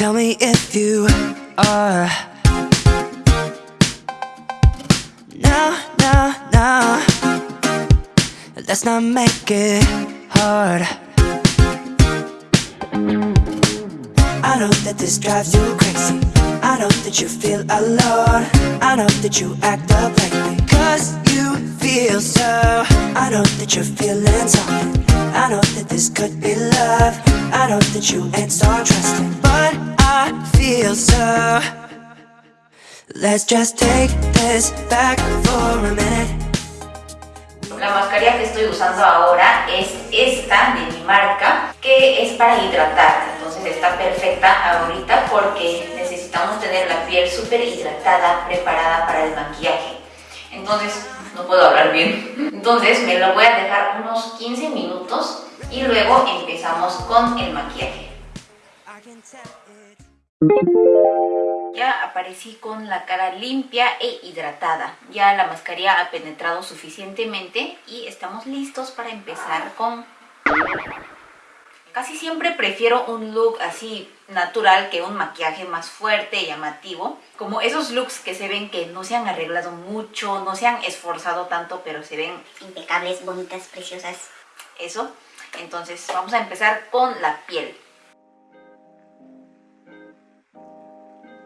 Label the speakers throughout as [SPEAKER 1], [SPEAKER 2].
[SPEAKER 1] tell me if you are. Now, now, now. Let's not make it hard. I know that this drives you crazy. I know that you feel alone. I know that you act up lately. Cause you feel so. I know that you're feeling something. I know that this could be love. I know that you ain't so trusting. But I feel so. Let's just take this back for a minute.
[SPEAKER 2] La mascarilla que estoy usando ahora es esta de mi marca, que es para hidratar. Entonces está perfecta ahorita porque necesitamos tener la piel súper hidratada, preparada para el maquillaje. Entonces, no puedo hablar bien. Entonces me lo voy a dejar unos 15 minutos y luego empezamos con el maquillaje. Ya aparecí con la cara limpia e hidratada. Ya la mascarilla ha penetrado suficientemente y estamos listos para empezar con... Casi siempre prefiero un look así natural que un maquillaje más fuerte, y llamativo. Como esos looks que se ven que no se han arreglado mucho, no se han esforzado tanto, pero se ven
[SPEAKER 3] impecables, bonitas, preciosas.
[SPEAKER 2] Eso. Entonces vamos a empezar con la piel.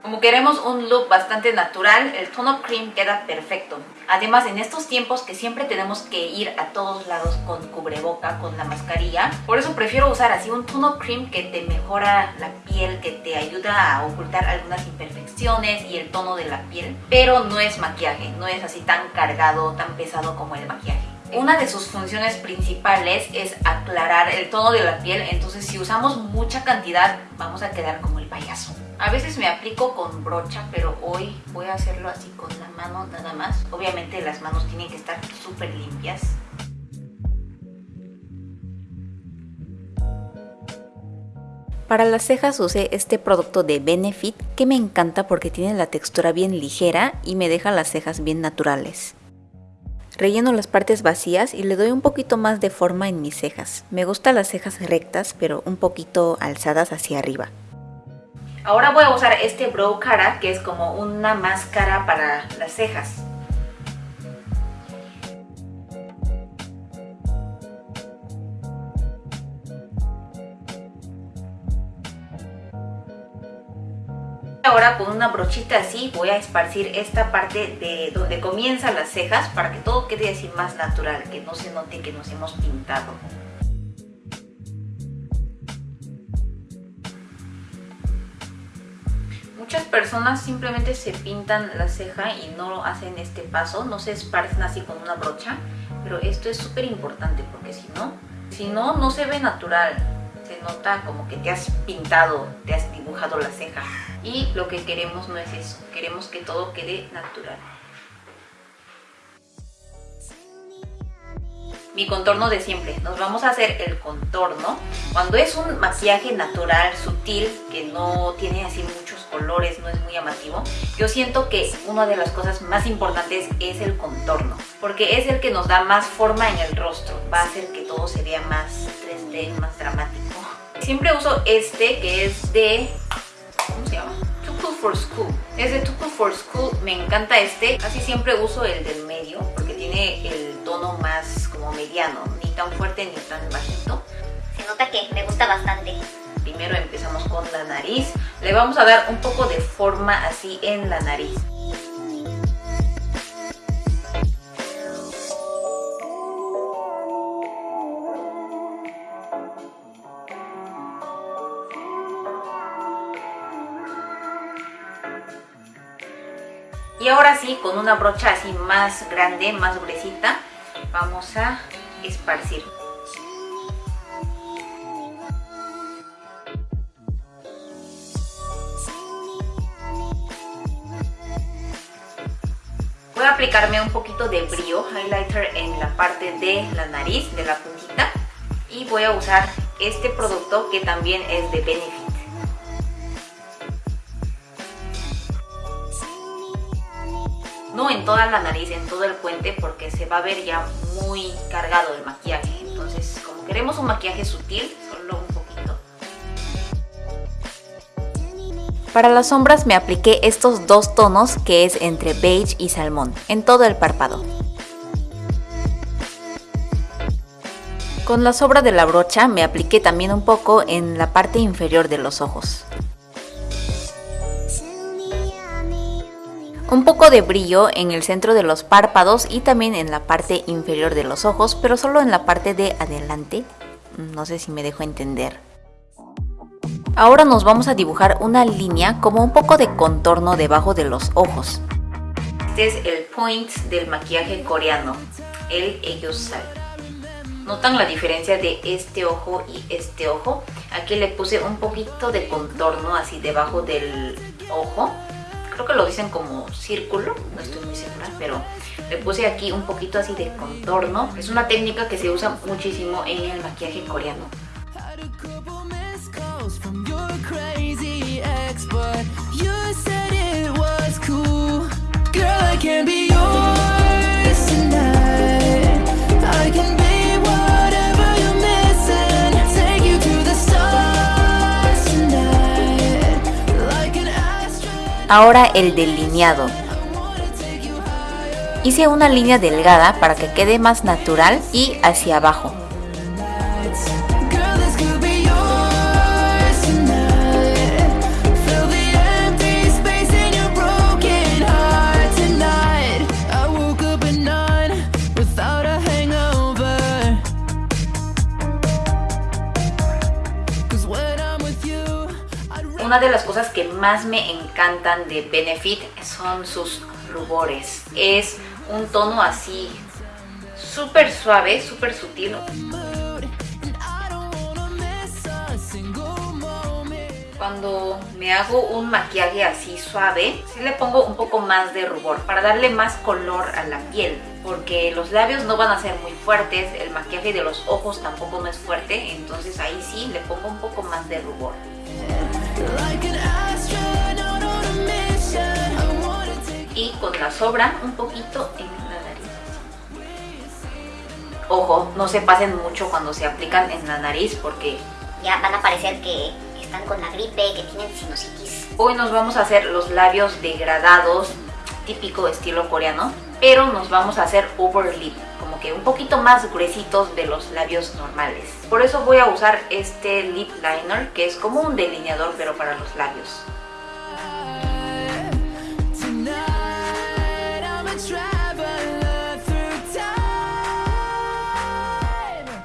[SPEAKER 2] Como queremos un look bastante natural, el tono cream queda perfecto. Además, en estos tiempos que siempre tenemos que ir a todos lados con cubreboca, con la mascarilla, por eso prefiero usar así un tono cream que te mejora la piel, que te ayuda a ocultar algunas imperfecciones y el tono de la piel. Pero no es maquillaje, no es así tan cargado, tan pesado como el maquillaje. Una de sus funciones principales es aclarar el tono de la piel, entonces si usamos mucha cantidad vamos a quedar como el payaso. A veces me aplico con brocha, pero hoy voy a hacerlo así con la mano nada más. Obviamente las manos tienen que estar súper limpias. Para las cejas usé este producto de Benefit que me encanta porque tiene la textura bien ligera y me deja las cejas bien naturales. Relleno las partes vacías y le doy un poquito más de forma en mis cejas. Me gustan las cejas rectas pero un poquito alzadas hacia arriba. Ahora voy a usar este Brow Cara, que es como una máscara para las cejas. Ahora con una brochita así voy a esparcir esta parte de donde comienzan las cejas para que todo quede así más natural, que no se note que nos hemos pintado. Muchas personas simplemente se pintan la ceja y no hacen este paso, no se esparcen así con una brocha, pero esto es súper importante porque si no, si no, no se ve natural, se nota como que te has pintado, te has dibujado la ceja y lo que queremos no es eso, queremos que todo quede natural. mi contorno de siempre. Nos vamos a hacer el contorno. Cuando es un maquillaje natural, sutil, que no tiene así muchos no es muy llamativo, yo siento que una de las cosas más importantes es el contorno. Porque es el que nos da más forma en el rostro. Va a hacer que todo se vea más 3D, más dramático. Siempre uso este que es de... ¿Cómo se llama? Too Cool for School. Es de Too Cool for School. Me encanta este. Casi siempre uso el del medio porque tiene el tono más mediano, ni tan fuerte ni tan bajito.
[SPEAKER 3] Se nota que me gusta bastante.
[SPEAKER 2] Primero empezamos con la nariz. Le vamos a dar un poco de forma así en la nariz. Y ahora sí, con una brocha así más grande, más gruesita, vamos a esparcir. Voy a aplicarme un poquito de brillo highlighter en la parte de la nariz, de la puntita. Y voy a usar este producto que también es de Benefit. no en toda la nariz, en todo el puente, porque se va a ver ya muy cargado el maquillaje. Entonces, como queremos un maquillaje sutil, Para las sombras me apliqué estos dos tonos que es entre beige y salmón, en todo el párpado. Con la sobra de la brocha me apliqué también un poco en la parte inferior de los ojos. Un poco de brillo en el centro de los párpados y también en la parte inferior de los ojos, pero solo en la parte de adelante. No sé si me dejo entender. Ahora nos vamos a dibujar una línea como un poco de contorno debajo de los ojos. Este es el point del maquillaje coreano, el Eyosal. ¿Notan la diferencia de este ojo y este ojo? Aquí le puse un poquito de contorno así debajo del ojo. Creo que lo dicen como círculo, no estoy muy segura, pero le puse aquí un poquito así de contorno. Es una técnica que se usa muchísimo en el maquillaje coreano. Ahora el delineado. Hice una línea delgada para que quede más natural y hacia abajo. Una de las cosas que más me encantan de Benefit son sus rubores. Es un tono así súper suave, súper sutil. Cuando me hago un maquillaje así suave, sí le pongo un poco más de rubor para darle más color a la piel. Porque los labios no van a ser muy fuertes, el maquillaje de los ojos tampoco no es fuerte, entonces ahí sí le pongo un poco más de rubor. Y con la sobra un poquito en la nariz. Ojo, no se pasen mucho cuando se aplican en la nariz porque...
[SPEAKER 3] Ya van a parecer que están con la gripe, que tienen sinusitis.
[SPEAKER 2] Hoy nos vamos a hacer los labios degradados, típico estilo coreano, pero nos vamos a hacer over un poquito más gruesitos de los labios normales. Por eso voy a usar este lip liner que es como un delineador pero para los labios.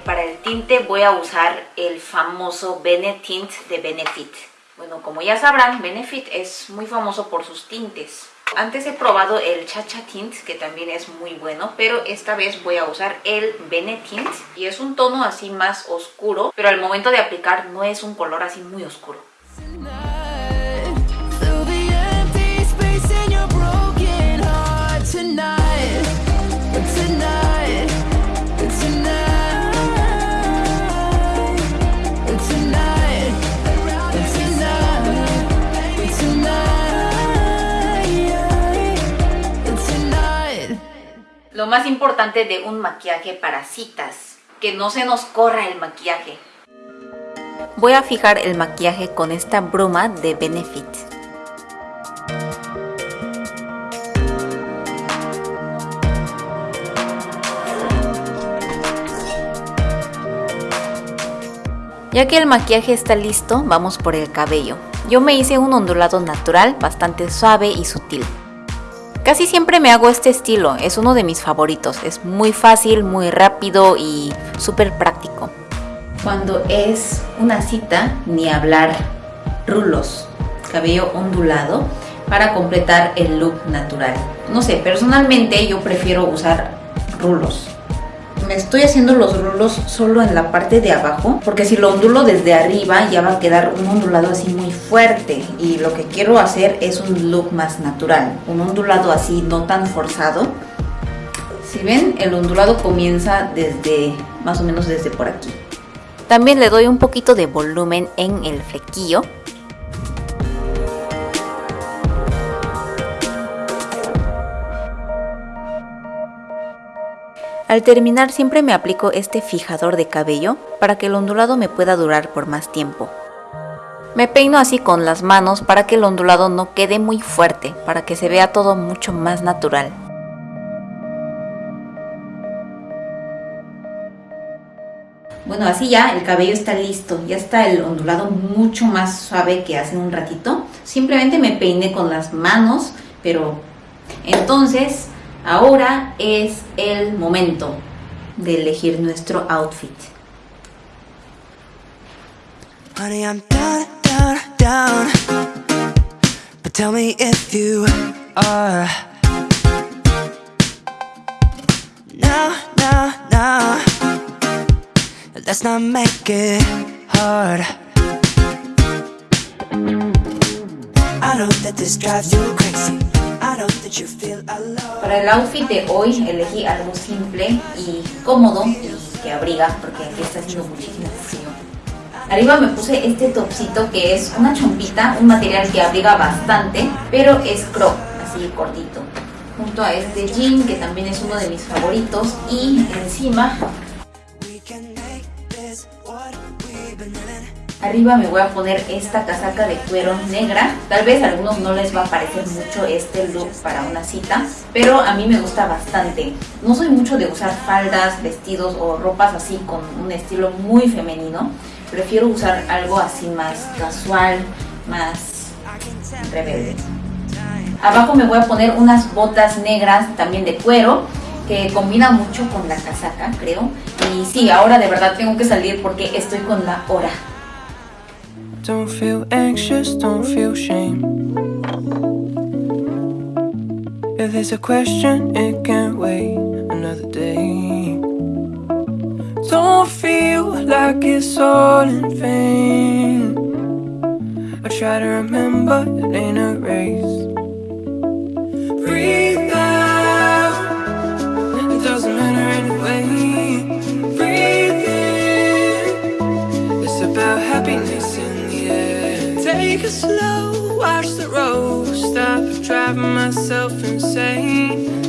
[SPEAKER 2] Para el tinte voy a usar el famoso Benetint de Benefit. Bueno, como ya sabrán, Benefit es muy famoso por sus tintes. Antes he probado el Chacha Tint, que también es muy bueno, pero esta vez voy a usar el Benetint. Y es un tono así más oscuro, pero al momento de aplicar no es un color así muy oscuro. Lo más importante de un maquillaje para citas, que no se nos corra el maquillaje. Voy a fijar el maquillaje con esta bruma de Benefit. Ya que el maquillaje está listo, vamos por el cabello. Yo me hice un ondulado natural, bastante suave y sutil. Casi siempre me hago este estilo, es uno de mis favoritos, es muy fácil, muy rápido y súper práctico. Cuando es una cita, ni hablar, rulos, cabello ondulado para completar el look natural. No sé, personalmente yo prefiero usar rulos me estoy haciendo los rulos solo en la parte de abajo porque si lo ondulo desde arriba ya va a quedar un ondulado así muy fuerte y lo que quiero hacer es un look más natural, un ondulado así no tan forzado. Si ven, el ondulado comienza desde más o menos desde por aquí. También le doy un poquito de volumen en el flequillo Al terminar siempre me aplico este fijador de cabello para que el ondulado me pueda durar por más tiempo. Me peino así con las manos para que el ondulado no quede muy fuerte, para que se vea todo mucho más natural. Bueno, así ya el cabello está listo, ya está el ondulado mucho más suave que hace un ratito. Simplemente me peiné con las manos, pero entonces ahora es el momento de elegir nuestro outfit.
[SPEAKER 1] Honey, I'm down, down, down. But tell me if you are. No, no, no. Let's not make it hard. I know that this drives you crazy.
[SPEAKER 2] Para el outfit de hoy elegí algo simple y cómodo y que abriga porque aquí está haciendo muchísimo frío. Arriba me puse este topsito que es una chompita, un material que abriga bastante, pero es crop, así cortito. Junto a este jean que también es uno de mis favoritos y encima Arriba me voy a poner esta casaca de cuero negra. Tal vez a algunos no les va a parecer mucho este look para una cita, pero a mí me gusta bastante. No soy mucho de usar faldas, vestidos o ropas así con un estilo muy femenino. Prefiero usar algo así más casual, más rebelde. Abajo me voy a poner unas botas negras también de cuero que combina mucho con la casaca, creo. Y sí, ahora de verdad tengo que salir porque estoy con la hora.
[SPEAKER 4] Don't feel anxious, don't feel shame. If there's a question, it can wait another day. Don't feel like it's all in vain. I try to remember it ain't a race. Breathe Take it slow, watch the road. Stop driving myself insane.